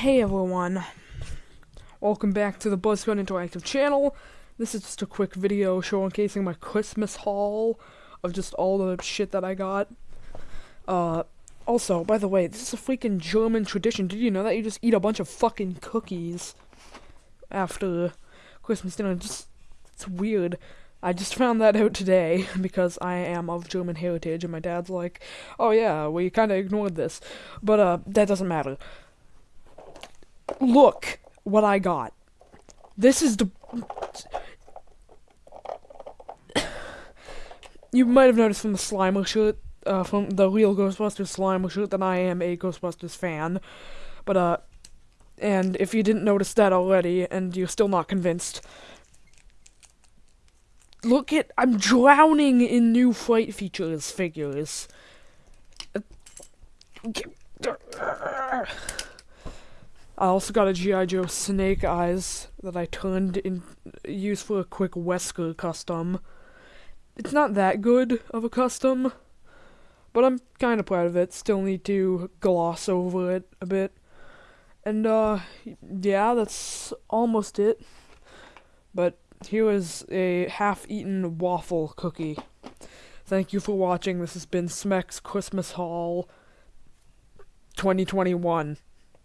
Hey everyone, welcome back to the BuzzCon Interactive channel. This is just a quick video showcasing my Christmas haul of just all the shit that I got. Uh, also, by the way, this is a freaking German tradition. Did you know that you just eat a bunch of fucking cookies after Christmas dinner? Just, it's weird. I just found that out today because I am of German heritage and my dad's like, oh yeah, we kinda ignored this. But, uh, that doesn't matter look what I got. This is the. you might have noticed from the Slimer shirt, uh, from the real Ghostbusters Slimer shirt, that I am a Ghostbusters fan. But, uh, and if you didn't notice that already, and you're still not convinced, look at. I'm drowning in new Fright Features figures. I also got a G.I. Joe Snake Eyes that I turned in, used for a quick Wesker custom. It's not that good of a custom, but I'm kind of proud of it. Still need to gloss over it a bit. And, uh, yeah, that's almost it. But here is a half-eaten waffle cookie. Thank you for watching. This has been Smex Christmas Haul 2021.